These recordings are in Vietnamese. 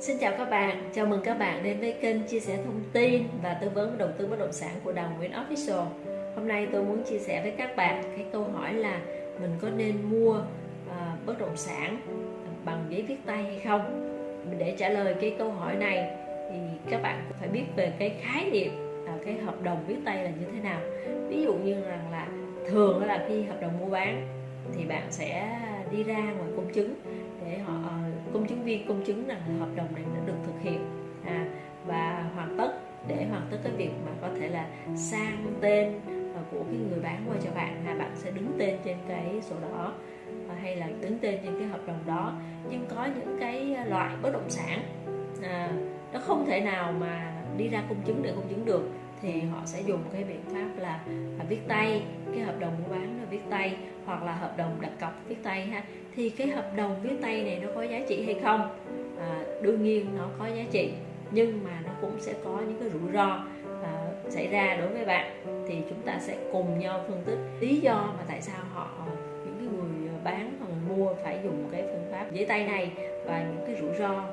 Xin chào các bạn, chào mừng các bạn đến với kênh chia sẻ thông tin và tư vấn đầu tư bất động sản của Đào Nguyễn Official. Hôm nay tôi muốn chia sẻ với các bạn cái câu hỏi là mình có nên mua à, bất động sản bằng giấy viết tay hay không? Để trả lời cái câu hỏi này thì các bạn phải biết về cái khái niệm à, cái hợp đồng viết tay là như thế nào. Ví dụ như rằng là thường là khi hợp đồng mua bán thì bạn sẽ đi ra ngoài công chứng để họ viên công chứng rằng hợp đồng này đã được thực hiện. À, và hoàn tất để hoàn tất cái việc mà có thể là sang tên à, của cái người bán qua cho bạn là bạn sẽ đứng tên trên cái sổ đỏ à, hay là đứng tên trên cái hợp đồng đó. Nhưng có những cái loại bất động sản à, nó không thể nào mà đi ra công chứng để công chứng được thì họ sẽ dùng cái biện pháp là, là viết tay cái hợp đồng mua bán là viết tay hoặc là hợp đồng đặt cọc viết tay ha thì cái hợp đồng viết tay này nó có giá trị hay không? À, đương nhiên nó có giá trị nhưng mà nó cũng sẽ có những cái rủi ro à, xảy ra đối với bạn. Thì chúng ta sẽ cùng nhau phân tích lý do mà tại sao họ những cái người à, bán hoặc mua phải dùng cái phương pháp giấy tay này và những cái rủi ro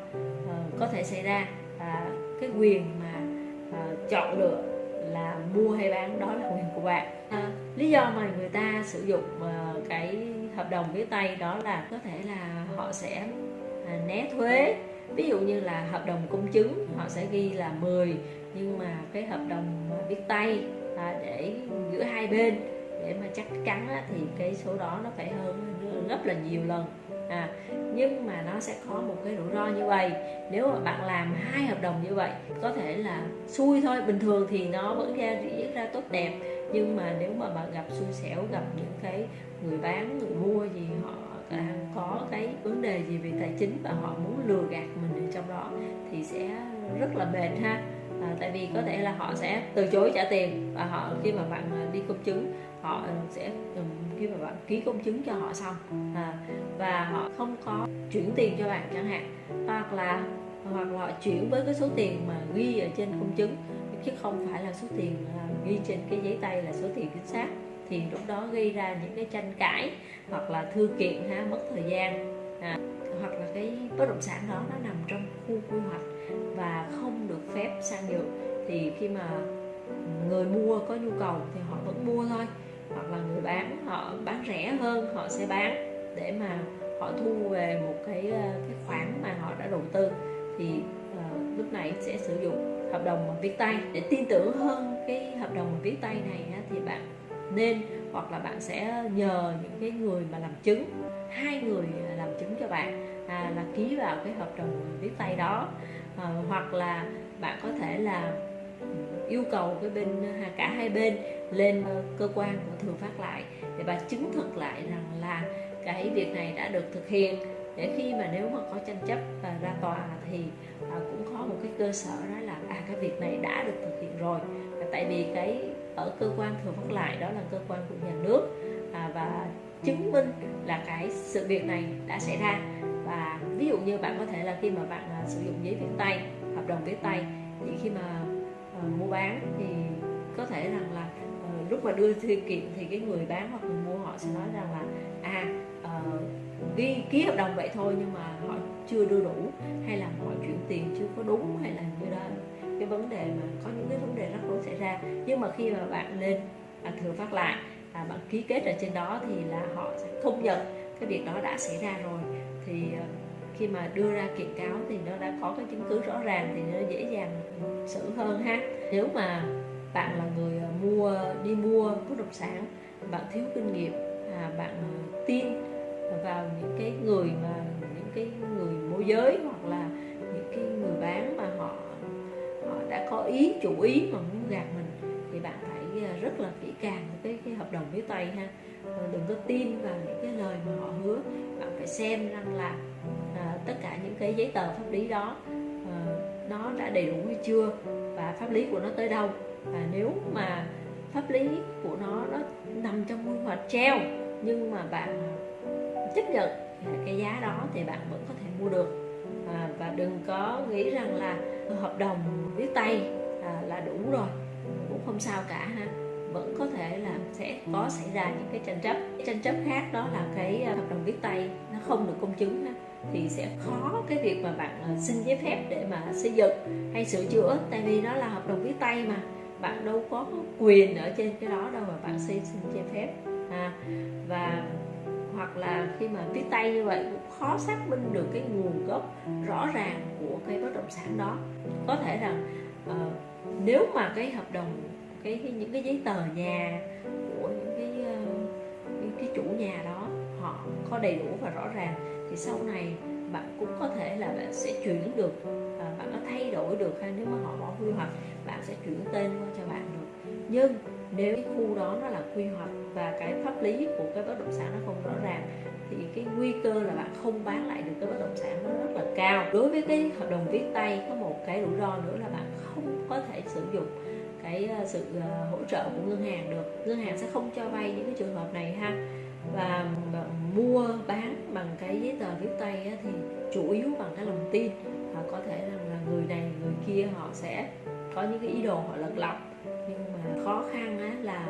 à, có thể xảy ra. Và cái quyền mà à, chọn lựa là mua hay bán đó là quyền của bạn. À, lý do mà người ta sử dụng uh, cái hợp đồng viết tay đó là có thể là họ sẽ à, né thuế. Ví dụ như là hợp đồng công chứng họ sẽ ghi là 10 nhưng mà cái hợp đồng viết tay à, để giữa hai bên để mà chắc chắn á, thì cái số đó nó phải hơn gấp là nhiều lần. À, nhưng mà nó sẽ có một cái rủi ro như vậy. Nếu mà bạn làm hai hợp đồng như vậy có thể là xui thôi. Bình thường thì nó vẫn ra diễn ra tốt đẹp nhưng mà nếu mà bạn gặp xui xẻo gặp những cái người bán người mua gì họ à, có cái vấn đề gì về tài chính và họ muốn lừa gạt mình ở trong đó thì sẽ rất là mệt ha. À, tại vì có thể là họ sẽ từ chối trả tiền và họ khi mà bạn à, đi công chứng họ sẽ ừ, khi mà bạn ký công chứng cho họ xong à, và họ không có chuyển tiền cho bạn chẳng hạn hoặc là hoặc là họ chuyển với cái số tiền mà ghi ở trên công chứng chứ không phải là số tiền à, ghi trên cái giấy tay là số tiền chính xác thì lúc đó gây ra những cái tranh cãi hoặc là thư kiện ha mất thời gian à, hoặc là cái bất động sản đó nó nằm trong khu quy hoạch và không được phép sang nhượng. Thì khi mà người mua có nhu cầu thì họ vẫn mua thôi hoặc là người bán họ bán rẻ hơn họ sẽ bán để mà họ thu về một cái ờ, cái khoản mà họ đã đầu tư. Thì uh, lúc này sẽ sử dụng hợp đồng viết tay. Để tin tưởng hơn cái hợp đồng viết tay này thì bạn nên hoặc là bạn sẽ nhờ những cái người mà làm chứng hai người làm chứng cho bạn à, là ký vào cái hợp đồng viết tay đó. À, hoặc là bạn có thể là yêu cầu cái bên à, cả hai bên lên ờ, cơ quan của thường phát lại để bà chứng thực lại rằng là cái việc này đã được thực hiện. Để khi mà nếu mà có tranh chấp và ra tòa thì à, cũng có một cái cơ sở đó là à cái việc này đã được thực hiện rồi. Tại vì cái ở cơ quan thừa phát lại đó là cơ quan của nhà nước à, và chứng minh là cái sự việc này đã xảy ra. Và ví dụ như bạn có thể là khi mà bạn à, sử dụng giấy viết tay hợp đồng viết tay thì khi mà à, mua bán thì có thể rằng là à, lúc mà đưa thư kiện thì cái người bán hoặc người mua họ sẽ nói rằng là à ờ, ghi ký hợp đồng vậy thôi nhưng mà họ chưa đưa đủ hay là họ chuyển tiền chưa có đúng hay là như đó cái vấn đề mà có những cái vấn đề rắc rối xảy ra. Nhưng mà khi mà bạn lên à, thừa phát lại à, bạn ký kết ở trên đó thì là họ sẽ không nhận cái việc đó đã xảy ra rồi. Thì à, khi mà đưa ra kiện cáo thì nó đã có cái chứng cứ rõ ràng thì nó dễ dàng xử hơn ha. Nếu mà bạn là người ờ, mua đi mua bất động sản bạn thiếu kinh nghiệm à, bạn ờ, tin vào những cái người mà những cái người môi giới hoặc là có ý chủ ý mà muốn gạt mình thì bạn phải à, rất là kỹ càng cái, cái hợp đồng với tay ha. Ờ, đừng có tin vào những cái lời mà họ hứa. Bạn phải xem rằng là à, tất cả những cái giấy tờ pháp lý đó à, nó đã đầy đủ hay chưa và pháp lý của nó tới đâu. Và nếu mà pháp lý của nó nó nằm trong quy hoạch treo nhưng mà bạn à, chấp nhận cái giá đó thì bạn vẫn có thể mua được à, và đừng có nghĩ rằng là hợp đồng viết tay à, là đủ rồi. Cũng không sao cả ha. Vẫn có thể là sẽ có xảy ra những cái tranh chấp. Tranh chấp khác đó là cái à, hợp đồng viết tay nó không được công chứng ha. thì sẽ khó cái việc mà bạn ờ, xin giấy phép để mà xây dựng hay sửa chữa. Tại vì nó là hợp đồng viết tay mà. Bạn đâu có quyền ở trên cái đó đâu mà bạn xin xin giấy phép. À, và hoặc là khi mà viết tay như vậy cũng khó xác minh được cái nguồn gốc rõ ràng của cái bất động sản đó. Có thể rằng uh, nếu mà cái hợp đồng cái, cái những cái giấy tờ nhà của những cái uh, cái, cái chủ nhà đó họ có đầy đủ và rõ ràng thì sau này bạn cũng có thể là bạn sẽ chuyển được uh, bạn có thay đổi được hay nếu mà họ bỏ quy hoạch bạn sẽ chuyển tên qua cho bạn được nhưng nếu cái khu đó nó là quy hoạch và cái pháp lý của cái bất động sản nó không rõ ràng, thì cái nguy cơ là bạn không bán lại được cái bất động sản nó rất là cao. Đối với cái hợp đồng viết tay, có một cái rủi ro nữa là bạn không có thể sử dụng cái ờ, sự ờ, hỗ trợ của ngân hàng được. Ngân hàng sẽ không cho vay những cái trường hợp này ha. Và ờ, mua bán bằng cái giấy tờ viết tay thì chủ yếu bằng cái lòng tin. Và có thể rằng là người này, người kia họ sẽ có những cái ý đồ họ lật lọng nhưng mà khó khăn á, là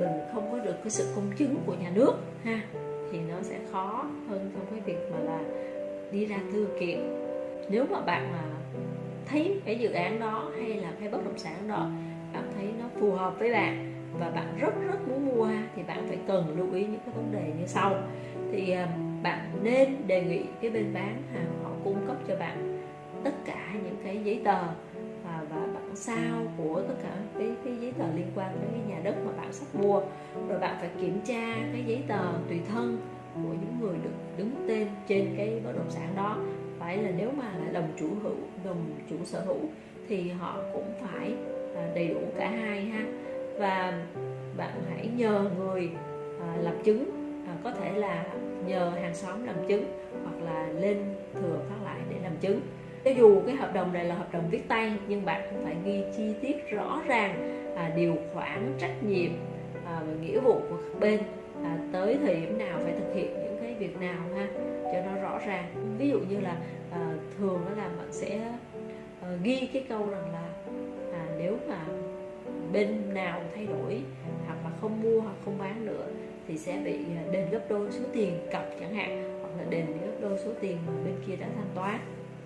mình không có được cái sự công chứng của nhà nước ha thì nó sẽ khó hơn trong cái việc mà là đi ra thư kiện. Nếu mà bạn mà thấy cái dự án đó hay là cái bất động sản đó bạn thấy nó phù hợp với bạn và bạn rất rất muốn mua thì bạn phải cần lưu ý những cái vấn đề như sau. Thì à, bạn nên đề nghị cái bên bán hàng họ cung cấp cho bạn tất cả những cái giấy tờ sao của tất cả cái, cái giấy tờ liên quan đến cái nhà đất mà bạn sắp mua. Rồi bạn phải kiểm tra cái giấy tờ tùy thân của những người được đứng tên trên cái bất động sản đó. Phải là nếu mà là đồng chủ hữu đồng chủ sở hữu thì họ cũng phải à, đầy đủ cả hai ha. Và bạn hãy nhờ người lập làm chứng à, có thể là nhờ hàng xóm làm chứng hoặc là lên thừa phát lại để làm chứng cho dù cái hợp đồng này là hợp đồng viết tay nhưng bạn cũng phải ghi chi tiết rõ ràng à, điều khoản trách nhiệm à, và nghĩa vụ của các bên à, tới thời điểm nào phải thực hiện những cái việc nào ha cho nó rõ ràng. Ví dụ như là à, thường đó là bạn sẽ à, ghi cái câu rằng là à, nếu mà bên nào thay đổi hoặc là không mua hoặc không bán nữa thì sẽ bị à, đền gấp đôi số tiền cọc chẳng hạn hoặc là đền gấp đôi số tiền mà bên kia đã thanh toán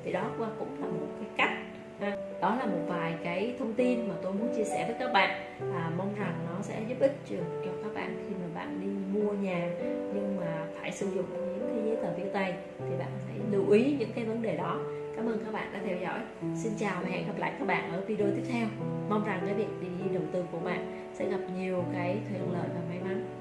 thì đó cũng là một cái cách à, đó là một vài cái thông tin mà tôi muốn chia sẻ với các bạn à, mong rằng nó sẽ giúp ích cho các bạn khi mà bạn đi mua nhà nhưng mà phải sử dụng những cái giấy tờ viết tay thì bạn phải lưu ý những cái vấn đề đó Cảm ơn các bạn đã theo dõi. Xin chào và hẹn gặp lại các bạn ở video tiếp theo. Mong rằng cái việc đi đầu tư của bạn sẽ gặp nhiều cái thuận lợi và may mắn.